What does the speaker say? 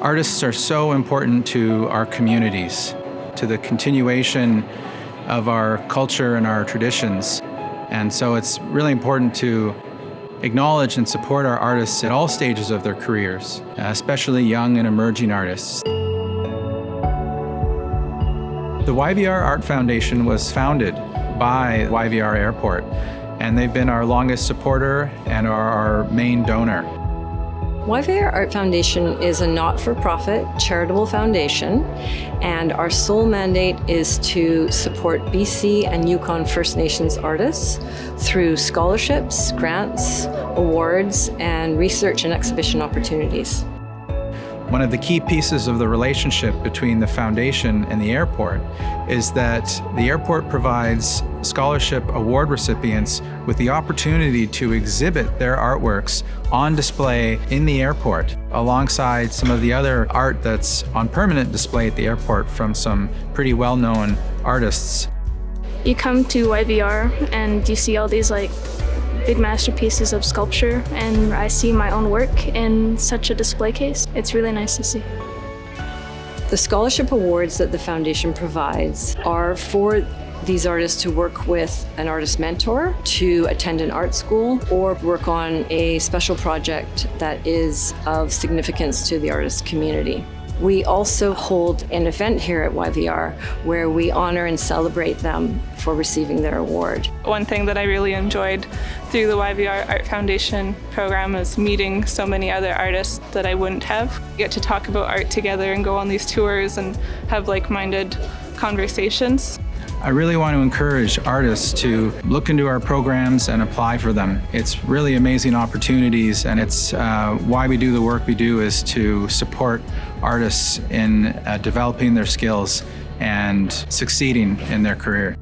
Artists are so important to our communities, to the continuation of our culture and our traditions. And so it's really important to acknowledge and support our artists at all stages of their careers, especially young and emerging artists. The YVR Art Foundation was founded by YVR Airport, and they've been our longest supporter and are our main donor. YVR Art Foundation is a not-for-profit charitable foundation and our sole mandate is to support BC and Yukon First Nations artists through scholarships, grants, awards, and research and exhibition opportunities. One of the key pieces of the relationship between the foundation and the airport is that the airport provides scholarship award recipients with the opportunity to exhibit their artworks on display in the airport alongside some of the other art that's on permanent display at the airport from some pretty well-known artists. You come to YVR and you see all these like big masterpieces of sculpture and I see my own work in such a display case. It's really nice to see. The scholarship awards that the foundation provides are for these artists to work with an artist mentor, to attend an art school, or work on a special project that is of significance to the artist community. We also hold an event here at YVR where we honor and celebrate them for receiving their award. One thing that I really enjoyed through the YVR Art Foundation program is meeting so many other artists that I wouldn't have. get to talk about art together and go on these tours and have like-minded conversations. I really want to encourage artists to look into our programs and apply for them. It's really amazing opportunities and it's uh, why we do the work we do is to support artists in uh, developing their skills and succeeding in their career.